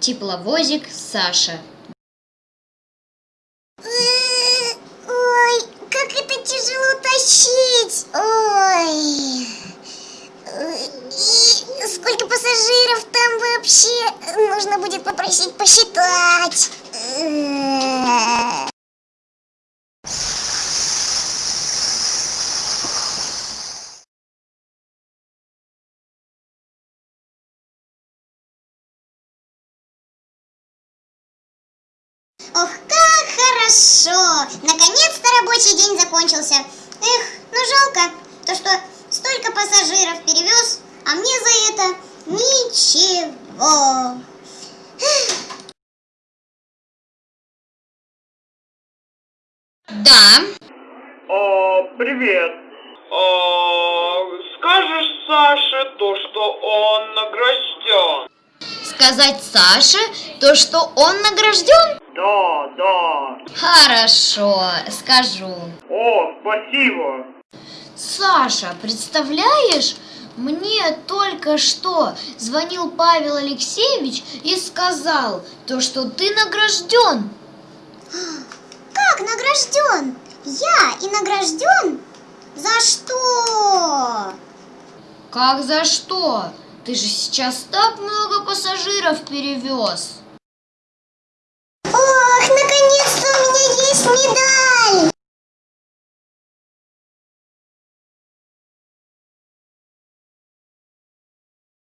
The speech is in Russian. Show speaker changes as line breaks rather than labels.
Тепловозик Саша.
Ой, как это тяжело тащить! Ой! Сколько пассажиров там вообще? Нужно будет попросить посчитать. Ох, как хорошо! Наконец-то рабочий день закончился. Эх, ну жалко, то что столько пассажиров перевез, а мне за это ничего.
Да,
О, привет. О, скажешь Саше то, что он награжден?
сказать Саше то, что он награжден?
Да, да.
Хорошо, скажу.
О, спасибо.
Саша, представляешь, мне только что звонил Павел Алексеевич и сказал то, что ты награжден.
Как награжден? Я и награжден? За что?
Как за что? Ты же сейчас так много пассажиров перевез. не дам.